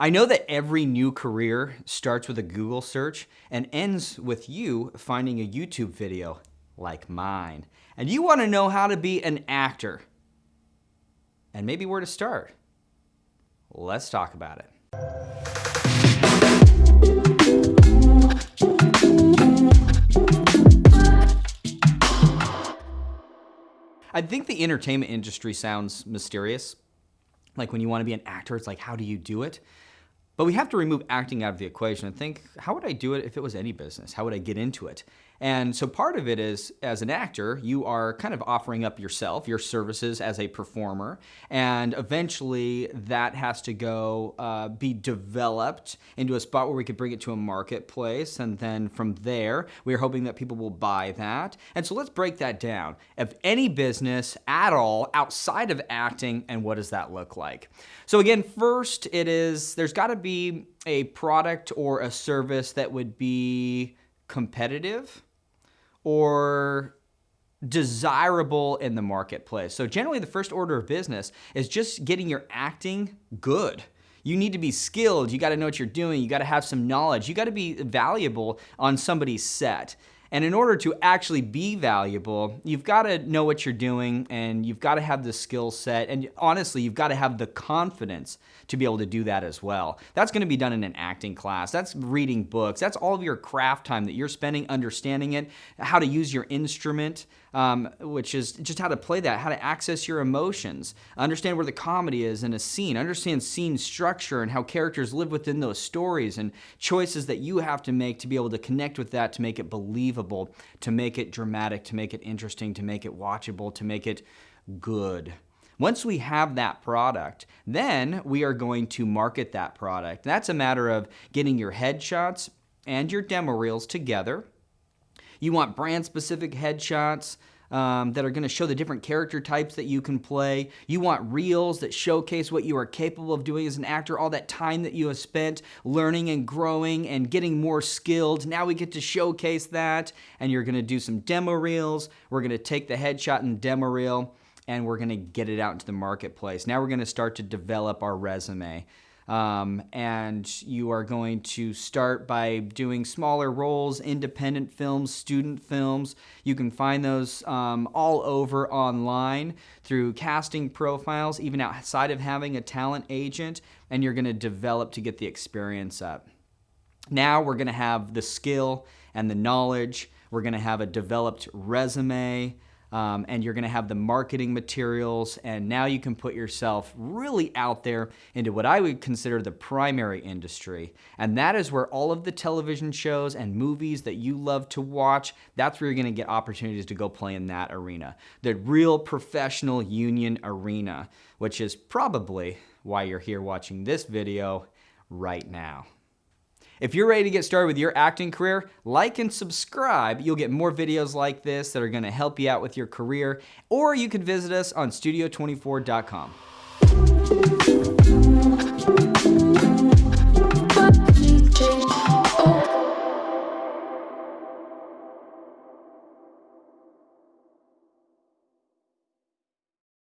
I know that every new career starts with a Google search and ends with you finding a YouTube video like mine. And you want to know how to be an actor and maybe where to start. Let's talk about it. I think the entertainment industry sounds mysterious. Like when you want to be an actor, it's like, how do you do it? But we have to remove acting out of the equation and think, how would I do it if it was any business? How would I get into it? And so part of it is, as an actor, you are kind of offering up yourself, your services as a performer, and eventually that has to go uh, be developed into a spot where we could bring it to a marketplace, and then from there, we are hoping that people will buy that. And so let's break that down. Of any business at all outside of acting, and what does that look like? So again, first it is, there's gotta be a product or a service that would be competitive or desirable in the marketplace. So generally the first order of business is just getting your acting good. You need to be skilled, you gotta know what you're doing, you gotta have some knowledge, you gotta be valuable on somebody's set. And in order to actually be valuable, you've got to know what you're doing and you've got to have the skill set. And honestly, you've got to have the confidence to be able to do that as well. That's going to be done in an acting class. That's reading books. That's all of your craft time that you're spending understanding it, how to use your instrument, um, which is just how to play that, how to access your emotions, understand where the comedy is in a scene, understand scene structure and how characters live within those stories and choices that you have to make to be able to connect with that to make it believable, to make it dramatic, to make it interesting, to make it watchable, to make it good. Once we have that product, then we are going to market that product. That's a matter of getting your headshots and your demo reels together, you want brand specific headshots um, that are going to show the different character types that you can play. You want reels that showcase what you are capable of doing as an actor, all that time that you have spent learning and growing and getting more skilled. Now we get to showcase that, and you're going to do some demo reels. We're going to take the headshot and demo reel, and we're going to get it out into the marketplace. Now we're going to start to develop our resume. Um, and you are going to start by doing smaller roles, independent films, student films. You can find those um, all over online through casting profiles, even outside of having a talent agent, and you're going to develop to get the experience up. Now we're going to have the skill and the knowledge. We're going to have a developed resume um, and you're gonna have the marketing materials and now you can put yourself really out there into what I would consider the primary industry. And that is where all of the television shows and movies that you love to watch, that's where you're gonna get opportunities to go play in that arena. The real professional union arena, which is probably why you're here watching this video right now. If you're ready to get started with your acting career, like and subscribe. You'll get more videos like this that are gonna help you out with your career, or you can visit us on studio24.com.